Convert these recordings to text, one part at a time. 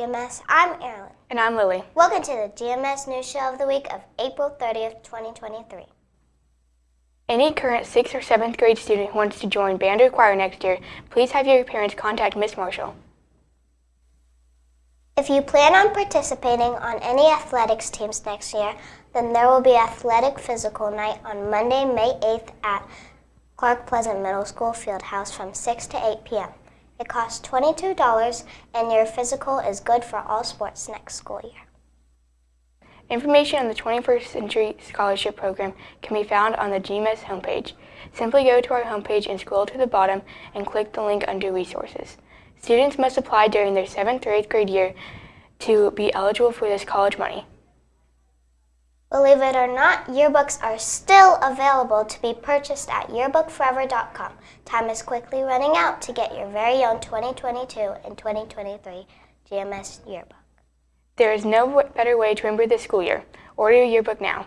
GMS. I'm Erin. And I'm Lily. Welcome to the GMS News Show of the week of April 30th, 2023. Any current 6th or 7th grade student who wants to join band or choir next year, please have your parents contact Miss Marshall. If you plan on participating on any athletics teams next year, then there will be athletic physical night on Monday, May 8th at Clark Pleasant Middle School Field House from 6 to 8 p.m. It costs $22 and your physical is good for all sports next school year. Information on the 21st Century Scholarship Program can be found on the GMS homepage. Simply go to our homepage and scroll to the bottom and click the link under Resources. Students must apply during their 7th or 8th grade year to be eligible for this college money. Believe it or not, yearbooks are still available to be purchased at yearbookforever.com. Time is quickly running out to get your very own 2022 and 2023 GMS yearbook. There is no better way to remember this school year. Order your yearbook now.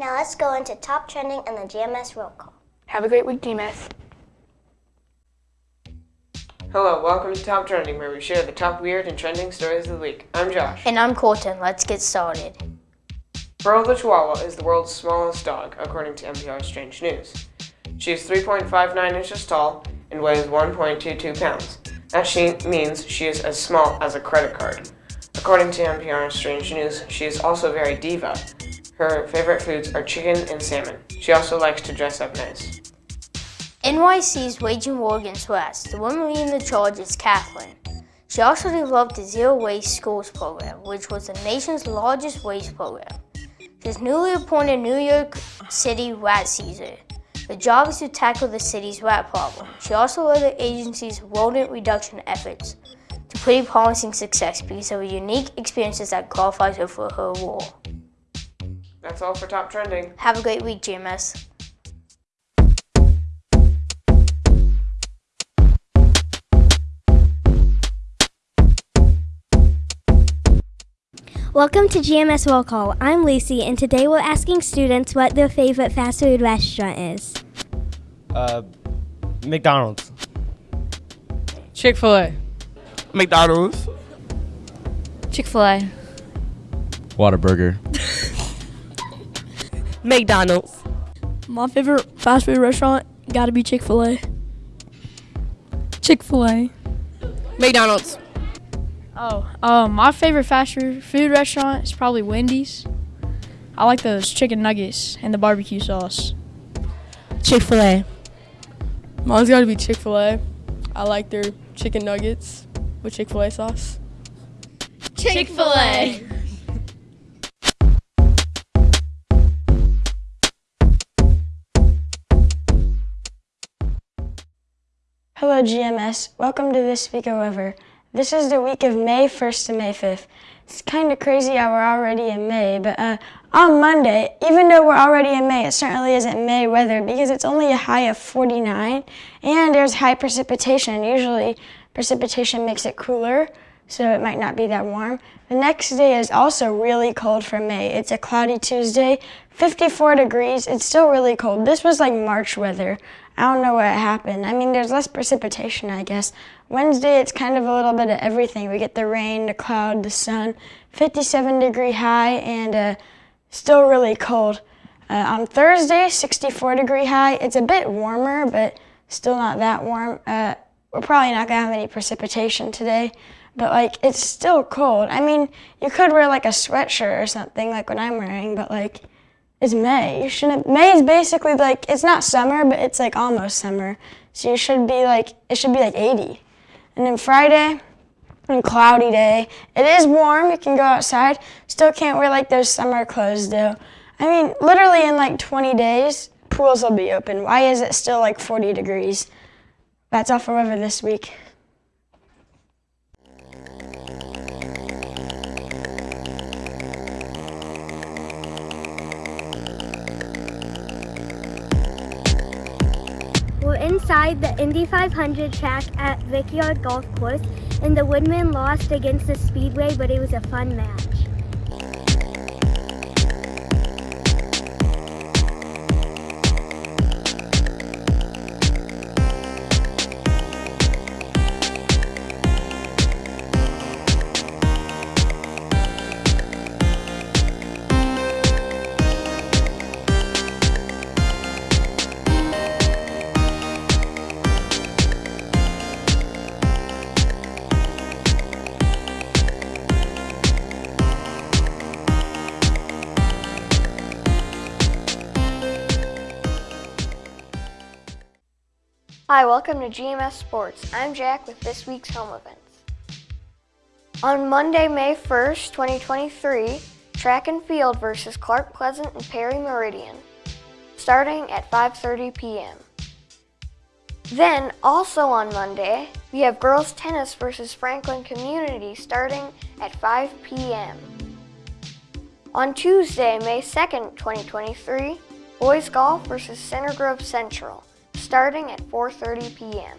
Now let's go into top trending and the GMS roll call. Have a great week, GMS. Hello, welcome to Top Trending, where we share the top weird and trending stories of the week. I'm Josh. And I'm Colton. Let's get started. Pearl the Chihuahua is the world's smallest dog, according to NPR's Strange News. She is 3.59 inches tall and weighs 1.22 pounds. That she means she is as small as a credit card. According to NPR's Strange News, she is also very diva. Her favorite foods are chicken and salmon. She also likes to dress up nice. NYC is waging war against West. The woman leading the charge is Kathleen. She also developed the Zero Waste Schools program, which was the nation's largest waste program. She's newly appointed New York City rat Caesar. The job is to tackle the city's rat problem. She also led the agency's rodent reduction efforts to pretty promising success because of her unique experiences that qualifies her for her role. That's all for Top Trending. Have a great week, GMS. Welcome to GMS Roll Call. I'm Lucy, and today we're asking students what their favorite fast food restaurant is. Uh, McDonald's. Chick fil A. McDonald's. Chick fil A. Whataburger. McDonald's. My favorite fast food restaurant gotta be Chick fil A. Chick fil A. McDonald's. Oh, um, my favorite fast food restaurant is probably Wendy's. I like those chicken nuggets and the barbecue sauce. Chick fil A. Mine's gotta be Chick fil A. I like their chicken nuggets with Chick fil A sauce. Chick fil A. Hello, GMS. Welcome to This Week However. This is the week of May 1st to May 5th. It's kind of crazy how we're already in May, but uh, on Monday, even though we're already in May, it certainly isn't May weather because it's only a high of 49 and there's high precipitation. Usually precipitation makes it cooler, so it might not be that warm. The next day is also really cold for May. It's a cloudy Tuesday, 54 degrees. It's still really cold. This was like March weather. I don't know what happened. I mean, there's less precipitation, I guess. Wednesday, it's kind of a little bit of everything. We get the rain, the cloud, the sun, 57 degree high, and uh, still really cold. Uh, on Thursday, 64 degree high. It's a bit warmer, but still not that warm. Uh, we're probably not gonna have any precipitation today, but like, it's still cold. I mean, you could wear like a sweatshirt or something like what I'm wearing, but like, it's May. You shouldn't. May is basically like it's not summer, but it's like almost summer. So you should be like it should be like 80. And then Friday, and cloudy day. It is warm. You can go outside. Still can't wear like those summer clothes though. I mean, literally in like 20 days, pools will be open. Why is it still like 40 degrees? That's all for this week. Inside the Indy 500 track at Brickyard Golf Course, and the Woodman lost against the Speedway, but it was a fun match. Hi, welcome to GMS Sports. I'm Jack with this week's home events. On Monday, May 1st, 2023, track and field versus Clark Pleasant and Perry Meridian, starting at 5.30 p.m. Then, also on Monday, we have girls tennis versus Franklin Community starting at 5 p.m. On Tuesday, May 2nd, 2023, boys golf versus Center Grove Central starting at 4.30 p.m.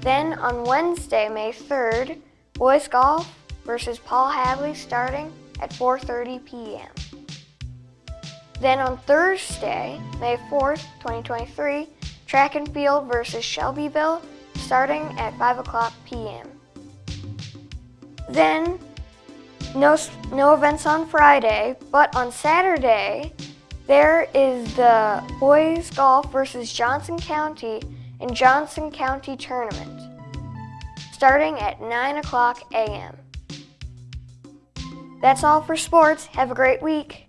Then on Wednesday, May 3rd, boys golf versus Paul Hadley starting at 4.30 p.m. Then on Thursday, May 4th, 2023, track and field versus Shelbyville starting at 5 o'clock p.m. Then no, no events on Friday, but on Saturday, there is the boys golf versus Johnson County in Johnson County tournament, starting at 9 o'clock a.m. That's all for sports. Have a great week.